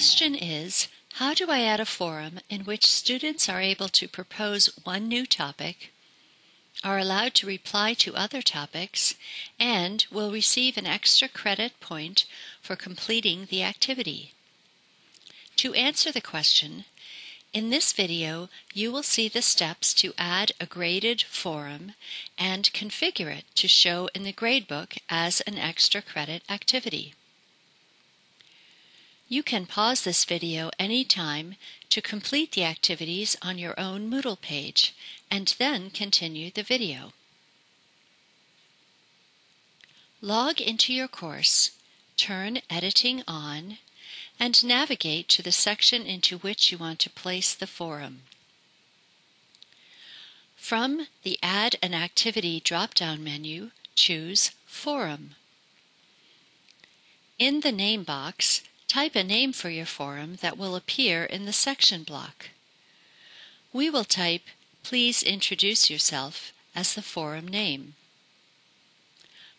question is, how do I add a forum in which students are able to propose one new topic, are allowed to reply to other topics, and will receive an extra credit point for completing the activity? To answer the question, in this video you will see the steps to add a graded forum and configure it to show in the gradebook as an extra credit activity. You can pause this video anytime to complete the activities on your own Moodle page and then continue the video. Log into your course, turn Editing on, and navigate to the section into which you want to place the forum. From the Add an Activity drop-down menu, choose Forum. In the name box, Type a name for your forum that will appear in the section block. We will type Please introduce yourself as the forum name.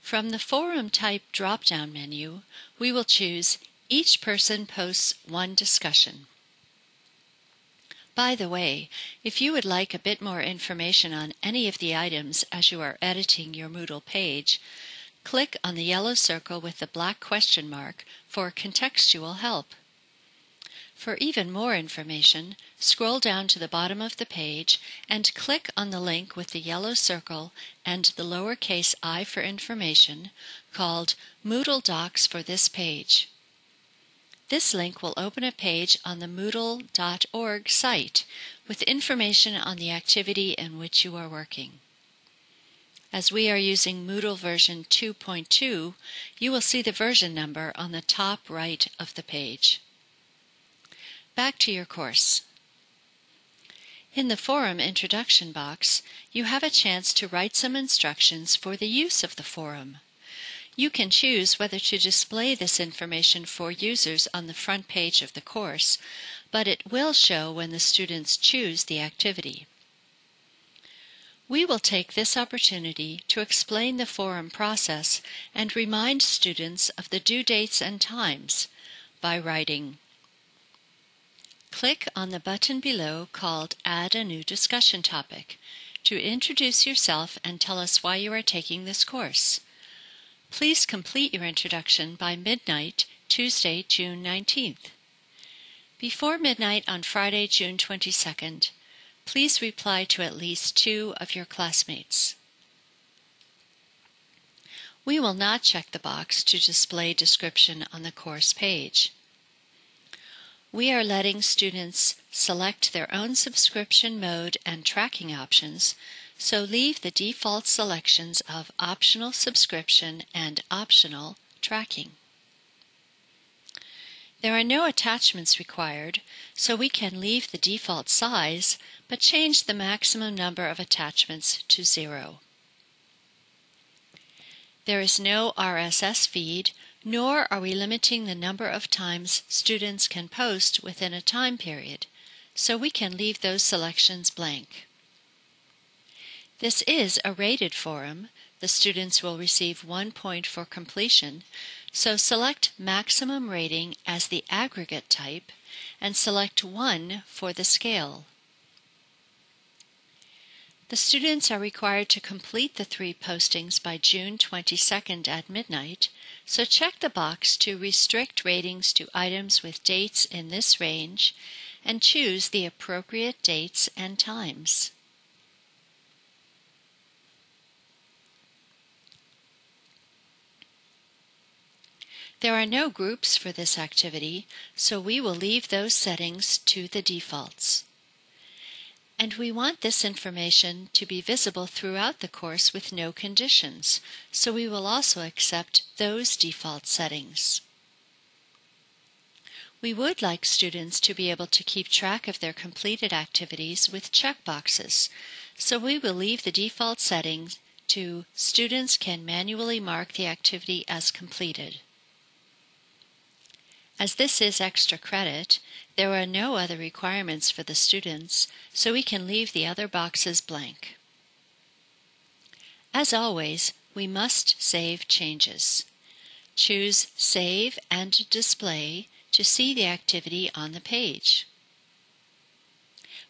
From the Forum Type drop-down menu, we will choose Each person posts one discussion. By the way, if you would like a bit more information on any of the items as you are editing your Moodle page, Click on the yellow circle with the black question mark for contextual help. For even more information, scroll down to the bottom of the page and click on the link with the yellow circle and the lowercase i for information called Moodle Docs for this page. This link will open a page on the Moodle.org site with information on the activity in which you are working. As we are using Moodle version 2.2, you will see the version number on the top right of the page. Back to your course. In the forum introduction box, you have a chance to write some instructions for the use of the forum. You can choose whether to display this information for users on the front page of the course, but it will show when the students choose the activity. We will take this opportunity to explain the forum process and remind students of the due dates and times by writing Click on the button below called Add a New Discussion Topic to introduce yourself and tell us why you are taking this course. Please complete your introduction by midnight, Tuesday, June 19th. Before midnight on Friday, June 22nd, please reply to at least two of your classmates. We will not check the box to display description on the course page. We are letting students select their own subscription mode and tracking options, so leave the default selections of optional subscription and optional tracking. There are no attachments required, so we can leave the default size but change the maximum number of attachments to zero. There is no RSS feed, nor are we limiting the number of times students can post within a time period, so we can leave those selections blank. This is a rated forum. The students will receive one point for completion, so select Maximum Rating as the aggregate type and select 1 for the scale. The students are required to complete the three postings by June 22nd at midnight, so check the box to restrict ratings to items with dates in this range and choose the appropriate dates and times. There are no groups for this activity, so we will leave those settings to the defaults. And we want this information to be visible throughout the course with no conditions, so we will also accept those default settings. We would like students to be able to keep track of their completed activities with checkboxes, so we will leave the default settings to Students can manually mark the activity as completed. As this is extra credit, there are no other requirements for the students, so we can leave the other boxes blank. As always, we must save changes. Choose Save and Display to see the activity on the page.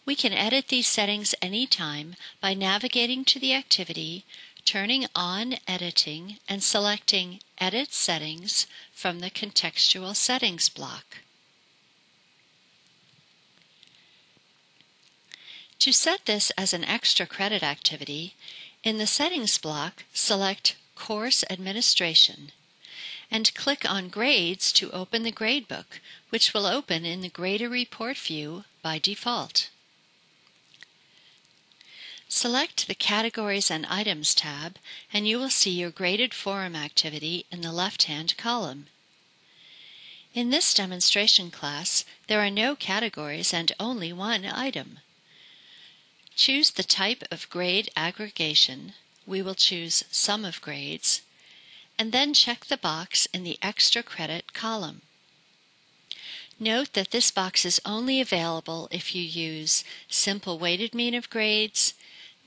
We can edit these settings anytime by navigating to the activity, turning on editing, and selecting Edit Settings from the Contextual Settings block. To set this as an extra credit activity, in the Settings block, select Course Administration and click on Grades to open the gradebook, which will open in the Grader Report view by default. Select the Categories and Items tab, and you will see your graded forum activity in the left-hand column. In this demonstration class, there are no categories and only one item. Choose the type of grade aggregation. We will choose Sum of Grades, and then check the box in the Extra Credit column. Note that this box is only available if you use Simple Weighted Mean of Grades,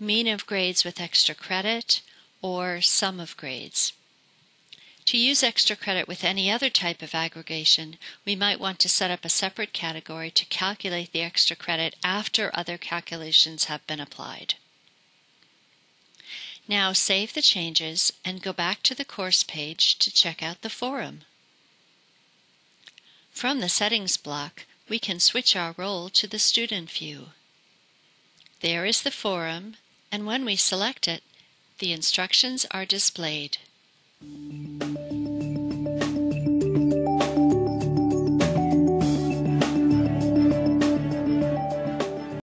mean of grades with extra credit, or sum of grades. To use extra credit with any other type of aggregation, we might want to set up a separate category to calculate the extra credit after other calculations have been applied. Now save the changes and go back to the course page to check out the forum. From the Settings block, we can switch our role to the Student view. There is the forum and when we select it, the instructions are displayed.